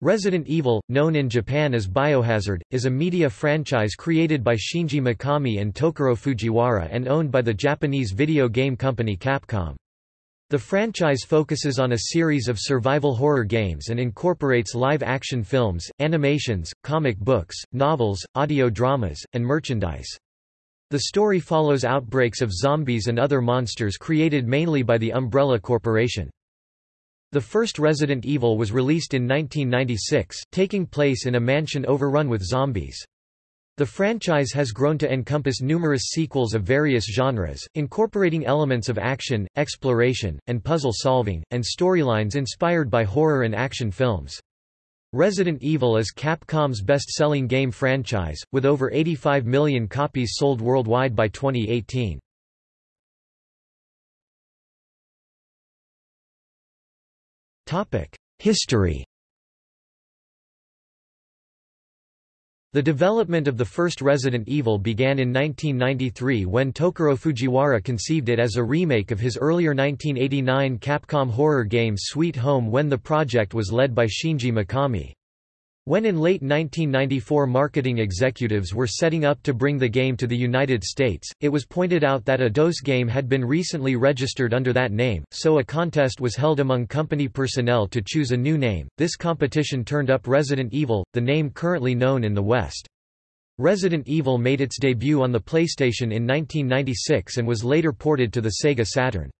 Resident Evil, known in Japan as Biohazard, is a media franchise created by Shinji Mikami and Tokuro Fujiwara and owned by the Japanese video game company Capcom. The franchise focuses on a series of survival horror games and incorporates live-action films, animations, comic books, novels, audio dramas, and merchandise. The story follows outbreaks of zombies and other monsters created mainly by the Umbrella Corporation. The first Resident Evil was released in 1996, taking place in a mansion overrun with zombies. The franchise has grown to encompass numerous sequels of various genres, incorporating elements of action, exploration, and puzzle solving, and storylines inspired by horror and action films. Resident Evil is Capcom's best-selling game franchise, with over 85 million copies sold worldwide by 2018. History The development of the first Resident Evil began in 1993 when Tokuro Fujiwara conceived it as a remake of his earlier 1989 Capcom horror game Sweet Home when the project was led by Shinji Mikami. When in late 1994 marketing executives were setting up to bring the game to the United States, it was pointed out that a DOS game had been recently registered under that name, so a contest was held among company personnel to choose a new name. This competition turned up Resident Evil, the name currently known in the West. Resident Evil made its debut on the PlayStation in 1996 and was later ported to the Sega Saturn.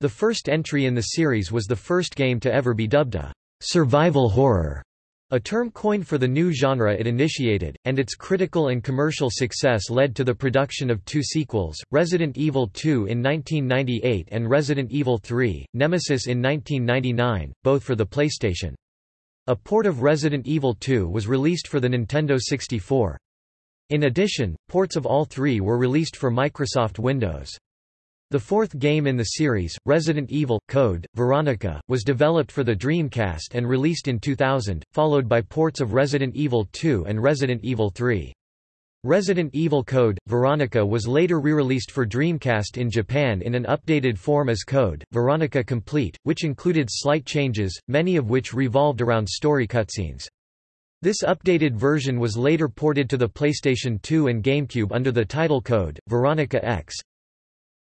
The first entry in the series was the first game to ever be dubbed a survival horror a term coined for the new genre it initiated, and its critical and commercial success led to the production of two sequels, Resident Evil 2 in 1998 and Resident Evil 3, Nemesis in 1999, both for the PlayStation. A port of Resident Evil 2 was released for the Nintendo 64. In addition, ports of all three were released for Microsoft Windows. The fourth game in the series, Resident Evil Code Veronica, was developed for the Dreamcast and released in 2000, followed by ports of Resident Evil 2 and Resident Evil 3. Resident Evil Code Veronica was later re-released for Dreamcast in Japan in an updated form as Code Veronica Complete, which included slight changes, many of which revolved around story cutscenes. This updated version was later ported to the PlayStation 2 and GameCube under the title code, Veronica X.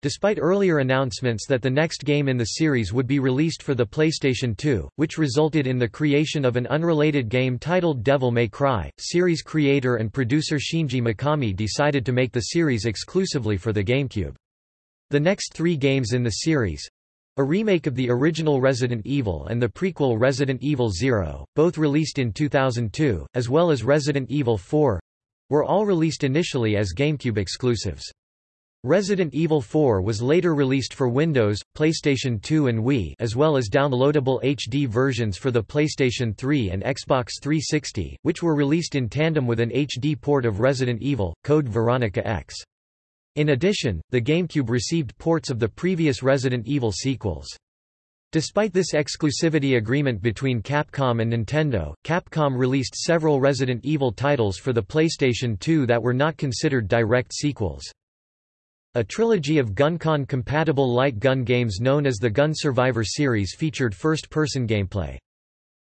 Despite earlier announcements that the next game in the series would be released for the PlayStation 2, which resulted in the creation of an unrelated game titled Devil May Cry, series creator and producer Shinji Mikami decided to make the series exclusively for the GameCube. The next three games in the series, a remake of the original Resident Evil and the prequel Resident Evil Zero, both released in 2002, as well as Resident Evil 4, were all released initially as GameCube exclusives. Resident Evil 4 was later released for Windows, PlayStation 2 and Wii as well as downloadable HD versions for the PlayStation 3 and Xbox 360, which were released in tandem with an HD port of Resident Evil, Code Veronica X. In addition, the GameCube received ports of the previous Resident Evil sequels. Despite this exclusivity agreement between Capcom and Nintendo, Capcom released several Resident Evil titles for the PlayStation 2 that were not considered direct sequels. A trilogy of GunCon-compatible light gun games known as the Gun Survivor series featured first-person gameplay.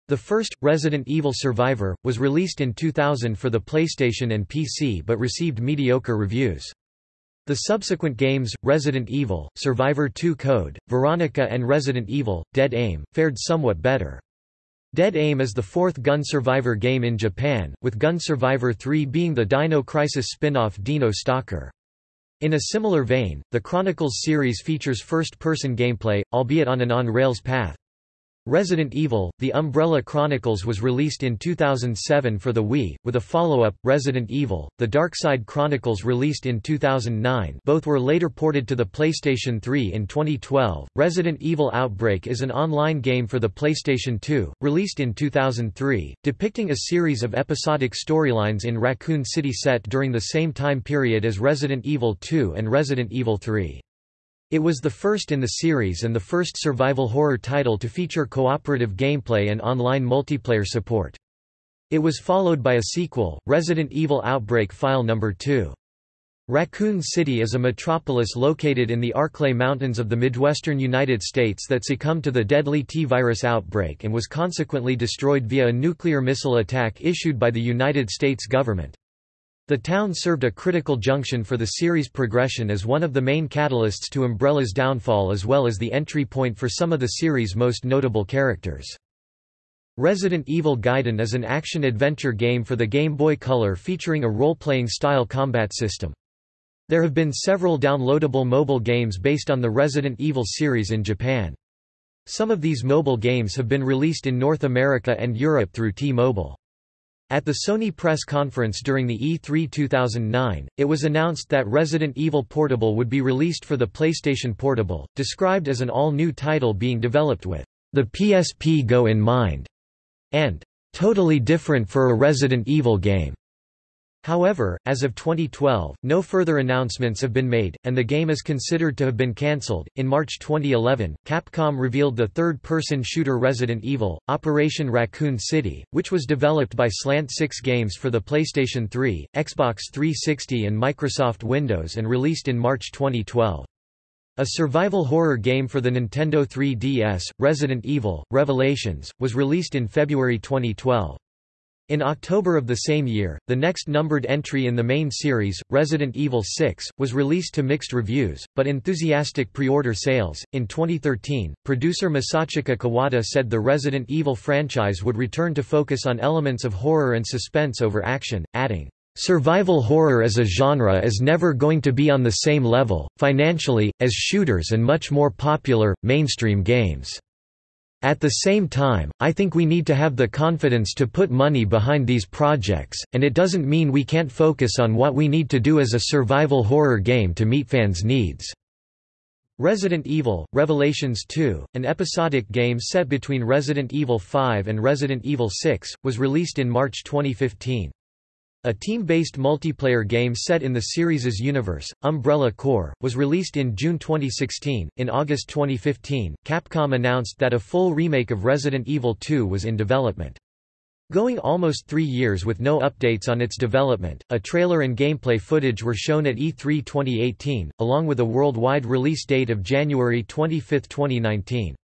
The first, Resident Evil Survivor, was released in 2000 for the PlayStation and PC but received mediocre reviews. The subsequent games, Resident Evil, Survivor 2 Code, Veronica and Resident Evil, Dead Aim, fared somewhat better. Dead Aim is the fourth Gun Survivor game in Japan, with Gun Survivor 3 being the Dino Crisis spin-off Dino Stalker. In a similar vein, the Chronicles series features first-person gameplay, albeit on an on-rails path. Resident Evil, The Umbrella Chronicles was released in 2007 for the Wii, with a follow-up, Resident Evil, The Dark Side Chronicles released in 2009 both were later ported to the PlayStation 3 in 2012. Resident Evil Outbreak is an online game for the PlayStation 2, released in 2003, depicting a series of episodic storylines in Raccoon City set during the same time period as Resident Evil 2 and Resident Evil 3. It was the first in the series and the first survival horror title to feature cooperative gameplay and online multiplayer support. It was followed by a sequel, Resident Evil Outbreak File No. 2. Raccoon City is a metropolis located in the Arklay Mountains of the Midwestern United States that succumbed to the deadly T-virus outbreak and was consequently destroyed via a nuclear missile attack issued by the United States government. The town served a critical junction for the series' progression as one of the main catalysts to Umbrella's downfall as well as the entry point for some of the series' most notable characters. Resident Evil Gaiden is an action-adventure game for the Game Boy Color featuring a role-playing style combat system. There have been several downloadable mobile games based on the Resident Evil series in Japan. Some of these mobile games have been released in North America and Europe through T-Mobile. At the Sony press conference during the E3 2009, it was announced that Resident Evil Portable would be released for the PlayStation Portable, described as an all-new title being developed with the PSP Go in mind, and totally different for a Resident Evil game. However, as of 2012, no further announcements have been made, and the game is considered to have been cancelled. In March 2011, Capcom revealed the third person shooter Resident Evil, Operation Raccoon City, which was developed by Slant 6 Games for the PlayStation 3, Xbox 360, and Microsoft Windows and released in March 2012. A survival horror game for the Nintendo 3DS, Resident Evil Revelations, was released in February 2012. In October of the same year, the next numbered entry in the main series, Resident Evil 6, was released to mixed reviews, but enthusiastic pre-order sales. In 2013, producer Masachika Kawada said the Resident Evil franchise would return to focus on elements of horror and suspense over action, adding, Survival horror as a genre is never going to be on the same level, financially, as shooters and much more popular, mainstream games. At the same time, I think we need to have the confidence to put money behind these projects, and it doesn't mean we can't focus on what we need to do as a survival horror game to meet fans' needs. Resident Evil, Revelations 2, an episodic game set between Resident Evil 5 and Resident Evil 6, was released in March 2015. A team-based multiplayer game set in the series' universe, Umbrella Corps, was released in June 2016. In August 2015, Capcom announced that a full remake of Resident Evil 2 was in development. Going almost three years with no updates on its development, a trailer and gameplay footage were shown at E3 2018, along with a worldwide release date of January 25, 2019.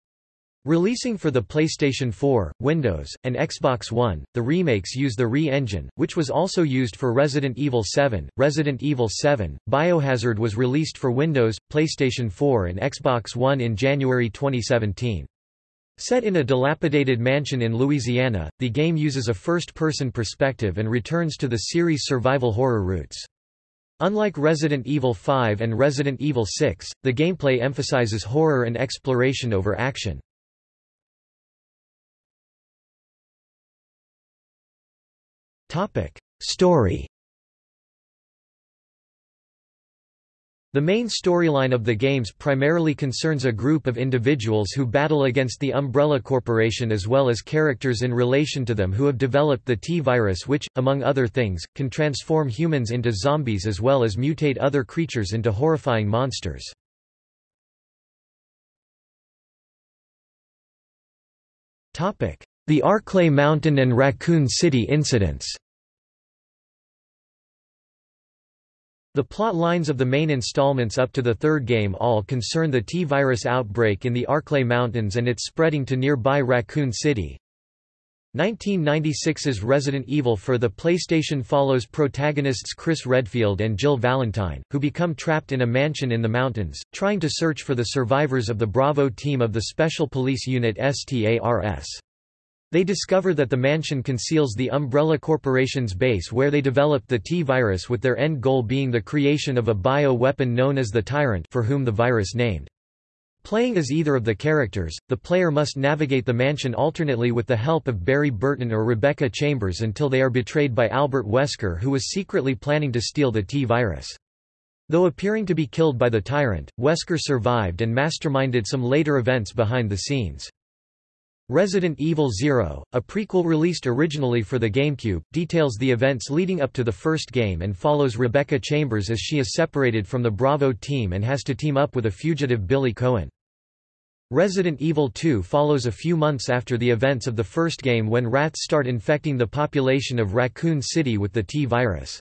Releasing for the PlayStation 4, Windows, and Xbox One, the remakes use the RE engine, which was also used for Resident Evil 7, Resident Evil 7. Biohazard was released for Windows, PlayStation 4 and Xbox One in January 2017. Set in a dilapidated mansion in Louisiana, the game uses a first-person perspective and returns to the series' survival horror roots. Unlike Resident Evil 5 and Resident Evil 6, the gameplay emphasizes horror and exploration over action. Topic: Story. The main storyline of the games primarily concerns a group of individuals who battle against the Umbrella Corporation as well as characters in relation to them who have developed the T-virus which, among other things, can transform humans into zombies as well as mutate other creatures into horrifying monsters. The Arklay Mountain and Raccoon City incidents The plot lines of the main installments up to the third game all concern the T-virus outbreak in the Arklay Mountains and its spreading to nearby Raccoon City. 1996's Resident Evil for the PlayStation follows protagonists Chris Redfield and Jill Valentine, who become trapped in a mansion in the mountains, trying to search for the survivors of the Bravo team of the Special Police Unit STARS. They discover that the mansion conceals the Umbrella Corporation's base where they developed the T-virus with their end goal being the creation of a bio-weapon known as the Tyrant for whom the virus named. Playing as either of the characters, the player must navigate the mansion alternately with the help of Barry Burton or Rebecca Chambers until they are betrayed by Albert Wesker who was secretly planning to steal the T-virus. Though appearing to be killed by the Tyrant, Wesker survived and masterminded some later events behind the scenes. Resident Evil Zero, a prequel released originally for the GameCube, details the events leading up to the first game and follows Rebecca Chambers as she is separated from the Bravo team and has to team up with a fugitive Billy Coen. Resident Evil 2 follows a few months after the events of the first game when rats start infecting the population of Raccoon City with the T-virus.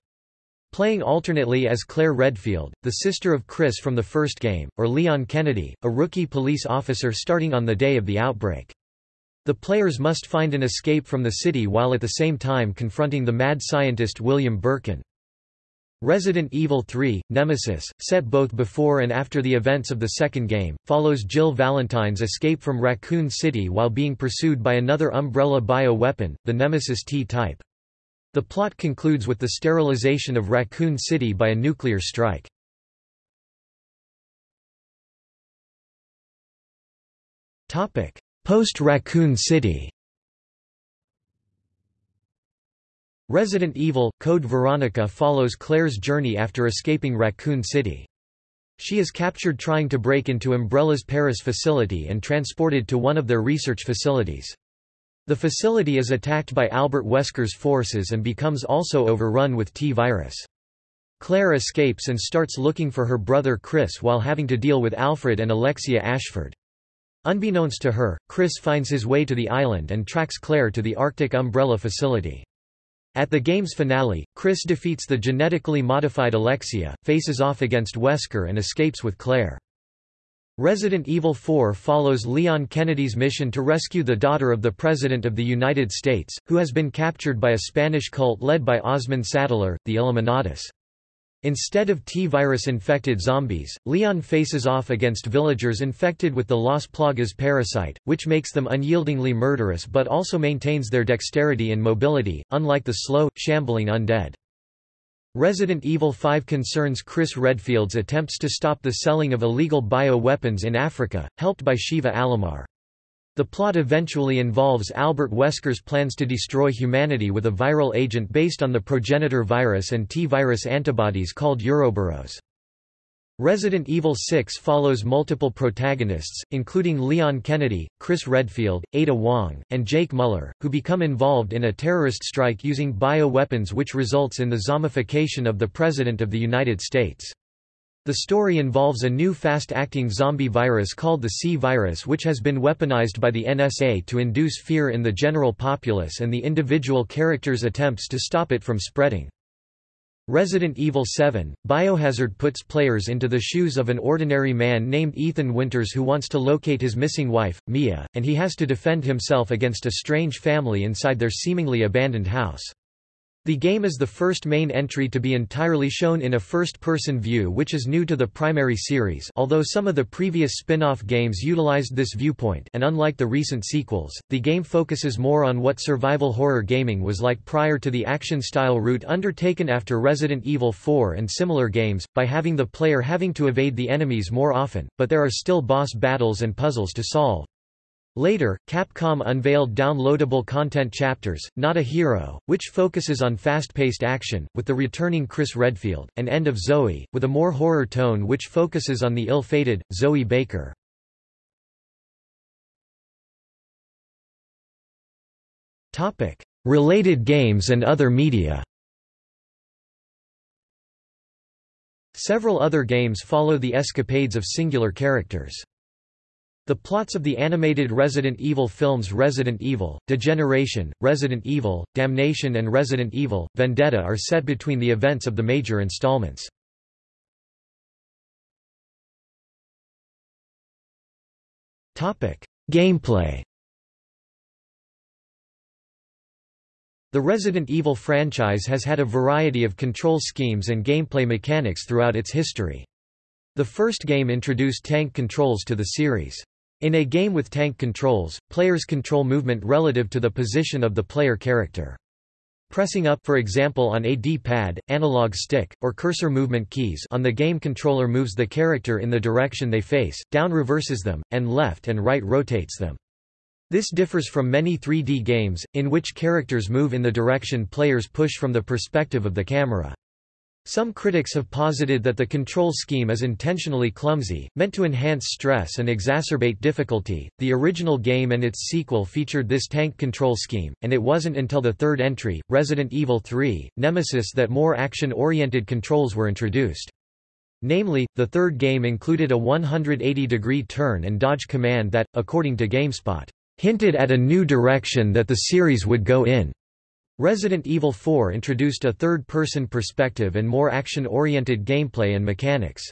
playing alternately as Claire Redfield, the sister of Chris from the first game, or Leon Kennedy, a rookie police officer starting on the day of the outbreak. The players must find an escape from the city while at the same time confronting the mad scientist William Birkin. Resident Evil 3, Nemesis, set both before and after the events of the second game, follows Jill Valentine's escape from Raccoon City while being pursued by another Umbrella bio-weapon, the Nemesis T-type. The plot concludes with the sterilization of Raccoon City by a nuclear strike. Post-Raccoon City Resident Evil – Code Veronica follows Claire's journey after escaping Raccoon City. She is captured trying to break into Umbrella's Paris facility and transported to one of their research facilities. The facility is attacked by Albert Wesker's forces and becomes also overrun with T-virus. Claire escapes and starts looking for her brother Chris while having to deal with Alfred and Alexia Ashford. Unbeknownst to her, Chris finds his way to the island and tracks Claire to the Arctic Umbrella facility. At the game's finale, Chris defeats the genetically modified Alexia, faces off against Wesker and escapes with Claire. Resident Evil 4 follows Leon Kennedy's mission to rescue the daughter of the President of the United States, who has been captured by a Spanish cult led by Osmund Saddler, the Illuminatus. Instead of T-virus-infected zombies, Leon faces off against villagers infected with the Las Plagas parasite, which makes them unyieldingly murderous but also maintains their dexterity and mobility, unlike the slow, shambling undead. Resident Evil 5 concerns Chris Redfield's attempts to stop the selling of illegal bio-weapons in Africa, helped by Sheva Alomar. The plot eventually involves Albert Wesker's plans to destroy humanity with a viral agent based on the progenitor virus and T-virus antibodies called Uroboros. Resident Evil 6 follows multiple protagonists, including Leon Kennedy, Chris Redfield, Ada Wong, and Jake Muller, who become involved in a terrorist strike using bioweapons which results in the zombification of the President of the United States. The story involves a new fast-acting zombie virus called the C virus which has been weaponized by the NSA to induce fear in the general populace and the individual characters' attempts to stop it from spreading. Resident Evil 7, Biohazard puts players into the shoes of an ordinary man named Ethan Winters who wants to locate his missing wife, Mia, and he has to defend himself against a strange family inside their seemingly abandoned house. The game is the first main entry to be entirely shown in a first-person view which is new to the primary series although some of the previous spin-off games utilized this viewpoint and unlike the recent sequels, the game focuses more on what survival horror gaming was like prior to the action-style route undertaken after Resident Evil 4 and similar games, by having the player having to evade the enemies more often, but there are still boss battles and puzzles to solve. Later, Capcom unveiled downloadable content chapters, Not a Hero, which focuses on fast-paced action, with the returning Chris Redfield, and End of Zoe, with a more horror tone which focuses on the ill-fated, Zoe Baker. Topic: Related games and other media Several other games follow the escapades of singular characters. The plots of the animated Resident Evil films Resident Evil, Degeneration, Resident Evil, Damnation and Resident Evil, Vendetta are set between the events of the major installments. Gameplay The Resident Evil franchise has had a variety of control schemes and gameplay mechanics throughout its history. The first game introduced tank controls to the series. In a game with tank controls, players control movement relative to the position of the player character. Pressing up for example on a D-pad, analog stick, or cursor movement keys on the game controller moves the character in the direction they face, down reverses them, and left and right rotates them. This differs from many 3D games, in which characters move in the direction players push from the perspective of the camera. Some critics have posited that the control scheme is intentionally clumsy, meant to enhance stress and exacerbate difficulty. The original game and its sequel featured this tank control scheme, and it wasn't until the third entry, Resident Evil 3, Nemesis that more action-oriented controls were introduced. Namely, the third game included a 180-degree turn and dodge command that, according to GameSpot, hinted at a new direction that the series would go in. Resident Evil 4 introduced a third-person perspective and more action-oriented gameplay and mechanics.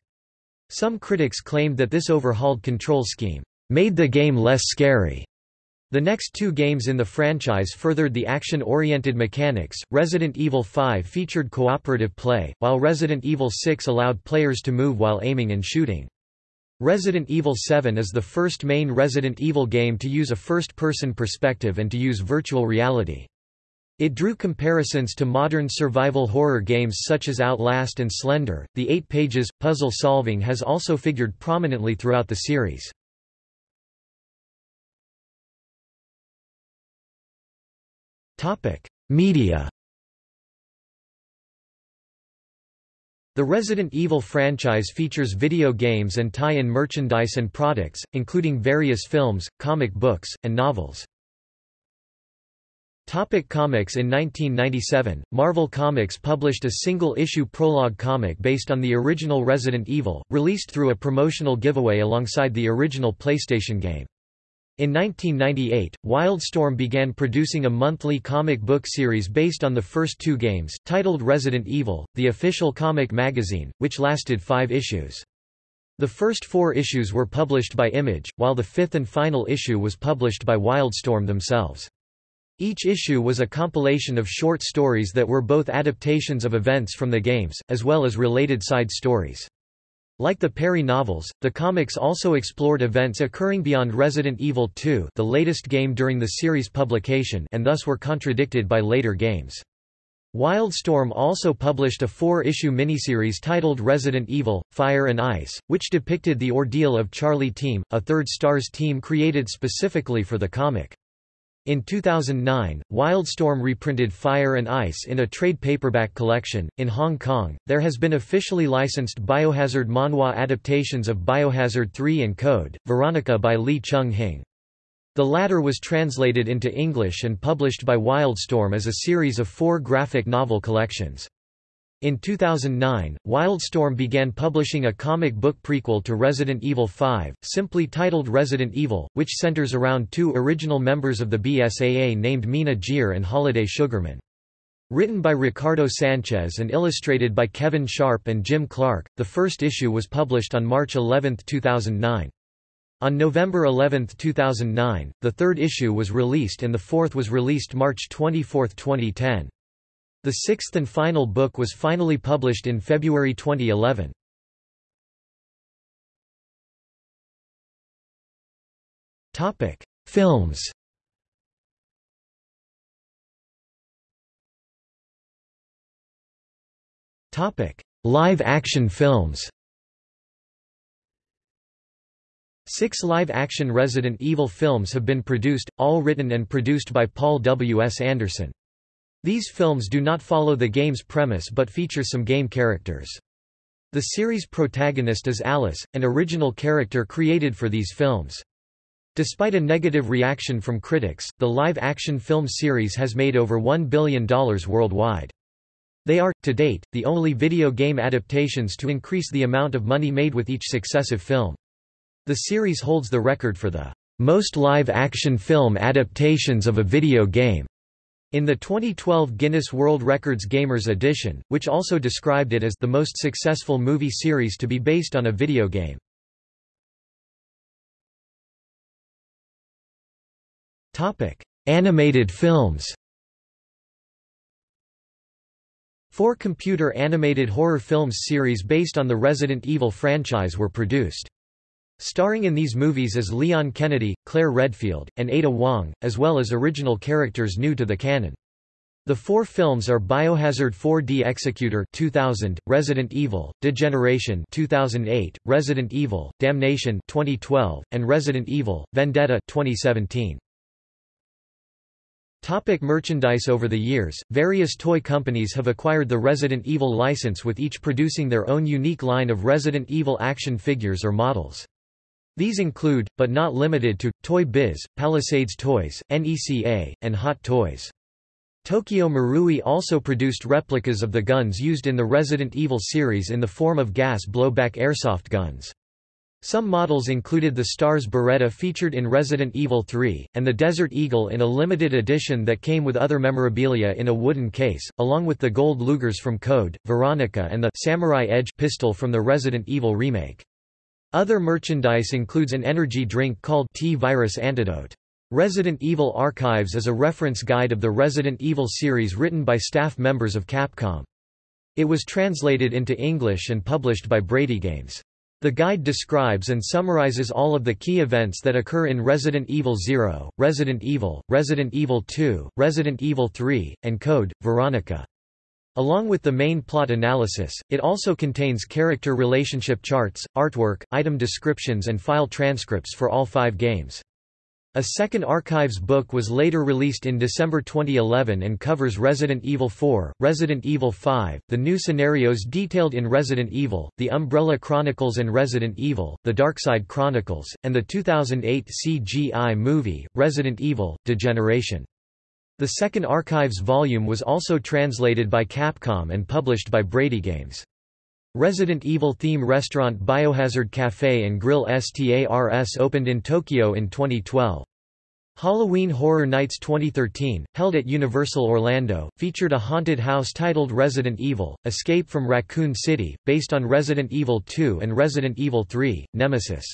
Some critics claimed that this overhauled control scheme made the game less scary. The next two games in the franchise furthered the action-oriented mechanics. Resident Evil 5 featured cooperative play, while Resident Evil 6 allowed players to move while aiming and shooting. Resident Evil 7 is the first main Resident Evil game to use a first-person perspective and to use virtual reality. It drew comparisons to modern survival horror games such as Outlast and Slender. The eight pages, puzzle solving has also figured prominently throughout the series. Media The Resident Evil franchise features video games and tie-in merchandise and products, including various films, comic books, and novels. Topic comics In 1997, Marvel Comics published a single-issue prologue comic based on the original Resident Evil, released through a promotional giveaway alongside the original PlayStation game. In 1998, Wildstorm began producing a monthly comic book series based on the first two games, titled Resident Evil, the official comic magazine, which lasted five issues. The first four issues were published by Image, while the fifth and final issue was published by Wildstorm themselves. Each issue was a compilation of short stories that were both adaptations of events from the games, as well as related side stories. Like the Perry novels, the comics also explored events occurring beyond Resident Evil 2 the latest game during the series publication and thus were contradicted by later games. Wildstorm also published a four-issue miniseries titled Resident Evil, Fire and Ice, which depicted the ordeal of Charlie Team, a third Stars team created specifically for the comic. In 2009, Wildstorm reprinted Fire and Ice in a trade paperback collection. In Hong Kong, there has been officially licensed Biohazard manhwa adaptations of Biohazard 3 and Code, Veronica by Lee Chung-hing. The latter was translated into English and published by Wildstorm as a series of four graphic novel collections. In 2009, Wildstorm began publishing a comic book prequel to Resident Evil 5, simply titled Resident Evil, which centers around two original members of the BSAA named Mina Jeer and Holiday Sugarman. Written by Ricardo Sanchez and illustrated by Kevin Sharpe and Jim Clark, the first issue was published on March 11, 2009. On November 11, 2009, the third issue was released and the fourth was released March 24, 2010. The sixth and final book was finally published in February 2011. Topic: Films. Topic: Live-action films. Six live-action Resident Evil films have been produced, all written and produced by Paul W. S. Anderson. These films do not follow the game's premise but feature some game characters. The series protagonist is Alice, an original character created for these films. Despite a negative reaction from critics, the live-action film series has made over $1 billion worldwide. They are, to date, the only video game adaptations to increase the amount of money made with each successive film. The series holds the record for the most live-action film adaptations of a video game. In the 2012 Guinness World Records Gamers edition, which also described it as the most successful movie series to be based on a video game. Topic: Animated films. Four computer animated horror films series based on the Resident Evil franchise were produced. Starring in these movies is Leon Kennedy, Claire Redfield, and Ada Wong, as well as original characters new to the canon. The four films are Biohazard 4D Executor 2000, Resident Evil, Degeneration 2008, Resident Evil, Damnation 2012, and Resident Evil, Vendetta 2017. Topic merchandise Over the years, various toy companies have acquired the Resident Evil license with each producing their own unique line of Resident Evil action figures or models. These include, but not limited to, Toy Biz, Palisades Toys, NECA, and Hot Toys. Tokyo Marui also produced replicas of the guns used in the Resident Evil series in the form of gas blowback airsoft guns. Some models included the Stars Beretta featured in Resident Evil 3, and the Desert Eagle in a limited edition that came with other memorabilia in a wooden case, along with the gold Lugers from Code, Veronica and the Samurai Edge pistol from the Resident Evil remake. Other merchandise includes an energy drink called T-Virus Antidote. Resident Evil Archives is a reference guide of the Resident Evil series written by staff members of Capcom. It was translated into English and published by Brady Games. The guide describes and summarizes all of the key events that occur in Resident Evil 0, Resident Evil, Resident Evil 2, Resident Evil 3, and Code, Veronica. Along with the main plot analysis, it also contains character relationship charts, artwork, item descriptions and file transcripts for all five games. A second archives book was later released in December 2011 and covers Resident Evil 4, Resident Evil 5, the new scenarios detailed in Resident Evil, The Umbrella Chronicles and Resident Evil, The Darkside Chronicles, and the 2008 CGI movie, Resident Evil, Degeneration. The second archives volume was also translated by Capcom and published by Brady Games. Resident Evil theme restaurant Biohazard Cafe and Grill STARS opened in Tokyo in 2012. Halloween Horror Nights 2013, held at Universal Orlando, featured a haunted house titled Resident Evil, Escape from Raccoon City, based on Resident Evil 2 and Resident Evil 3, Nemesis.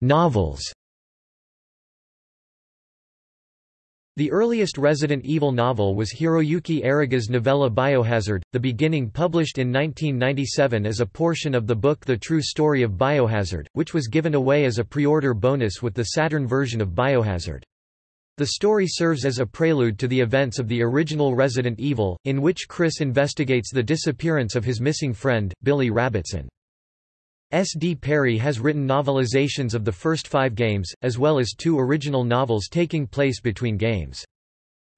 Novels The earliest Resident Evil novel was Hiroyuki Ariga's novella Biohazard, The Beginning published in 1997 as a portion of the book The True Story of Biohazard, which was given away as a pre-order bonus with the Saturn version of Biohazard. The story serves as a prelude to the events of the original Resident Evil, in which Chris investigates the disappearance of his missing friend, Billy Rabbitson. S. D. Perry has written novelizations of the first five games, as well as two original novels taking place between games.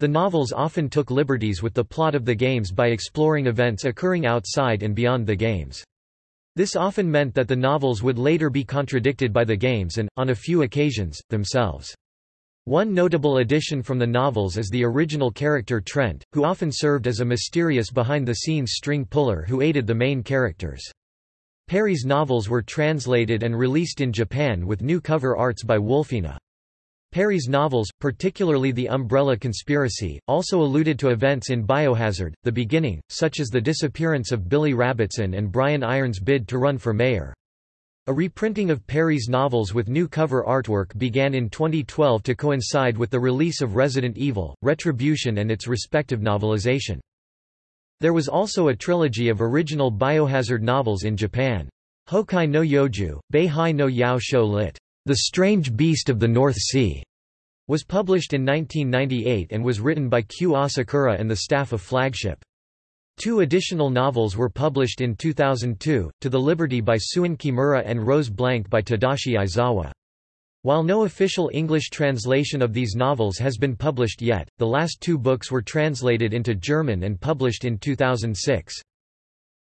The novels often took liberties with the plot of the games by exploring events occurring outside and beyond the games. This often meant that the novels would later be contradicted by the games and, on a few occasions, themselves. One notable addition from the novels is the original character Trent, who often served as a mysterious behind-the-scenes string puller who aided the main characters. Perry's novels were translated and released in Japan with new cover arts by Wolfina. Perry's novels, particularly The Umbrella Conspiracy, also alluded to events in Biohazard, the beginning, such as the disappearance of Billy Rabbitson and Brian Irons' bid to run for mayor. A reprinting of Perry's novels with new cover artwork began in 2012 to coincide with the release of Resident Evil, Retribution and its respective novelization. There was also a trilogy of original Biohazard novels in Japan. Hokai no Yoju, Beihai no Yao Shou lit. The Strange Beast of the North Sea, was published in 1998 and was written by Q Asakura and the staff of Flagship. Two additional novels were published in 2002, To the Liberty by Suen Kimura and Rose Blank by Tadashi Aizawa. While no official English translation of these novels has been published yet, the last two books were translated into German and published in 2006.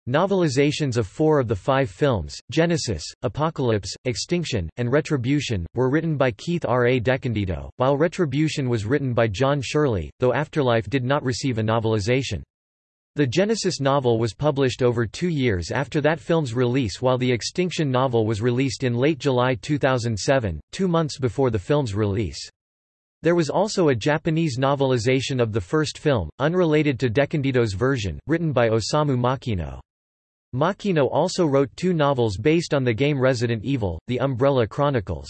Novelizations of four of the five films, Genesis, Apocalypse, Extinction, and Retribution, were written by Keith R. A. DeCandido, while Retribution was written by John Shirley, though Afterlife did not receive a novelization. The Genesis novel was published over two years after that film's release while the Extinction novel was released in late July 2007, two months before the film's release. There was also a Japanese novelization of the first film, unrelated to DeCandido's version, written by Osamu Makino. Makino also wrote two novels based on the game Resident Evil, The Umbrella Chronicles.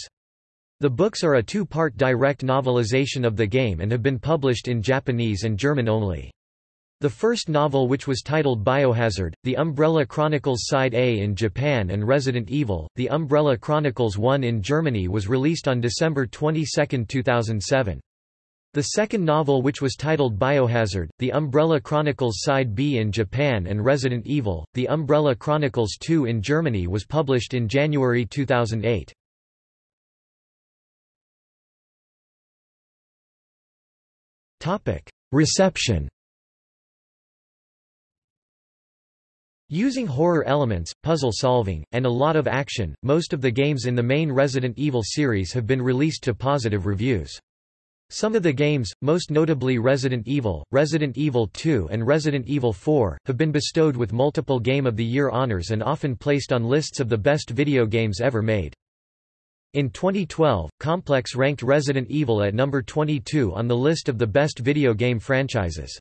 The books are a two-part direct novelization of the game and have been published in Japanese and German only. The first novel which was titled Biohazard, The Umbrella Chronicles Side A in Japan and Resident Evil, The Umbrella Chronicles 1 in Germany was released on December 22, 2007. The second novel which was titled Biohazard, The Umbrella Chronicles Side B in Japan and Resident Evil, The Umbrella Chronicles 2 in Germany was published in January 2008. Reception Using horror elements, puzzle solving, and a lot of action, most of the games in the main Resident Evil series have been released to positive reviews. Some of the games, most notably Resident Evil, Resident Evil 2 and Resident Evil 4, have been bestowed with multiple Game of the Year honors and often placed on lists of the best video games ever made. In 2012, Complex ranked Resident Evil at number 22 on the list of the best video game franchises.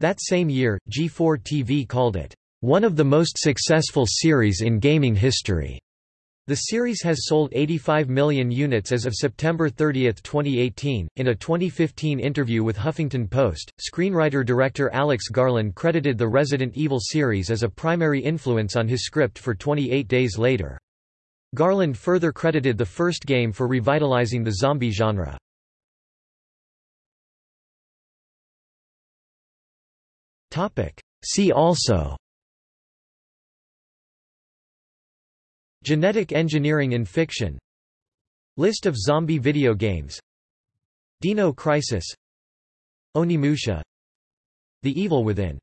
That same year, G4 TV called it, "...one of the most successful series in gaming history." The series has sold 85 million units as of September 30, 2018. In a 2015 interview with Huffington Post, screenwriter-director Alex Garland credited the Resident Evil series as a primary influence on his script for 28 Days Later. Garland further credited the first game for revitalizing the zombie genre. See also Genetic engineering in fiction. List of zombie video games. Dino Crisis. Onimusha. The Evil Within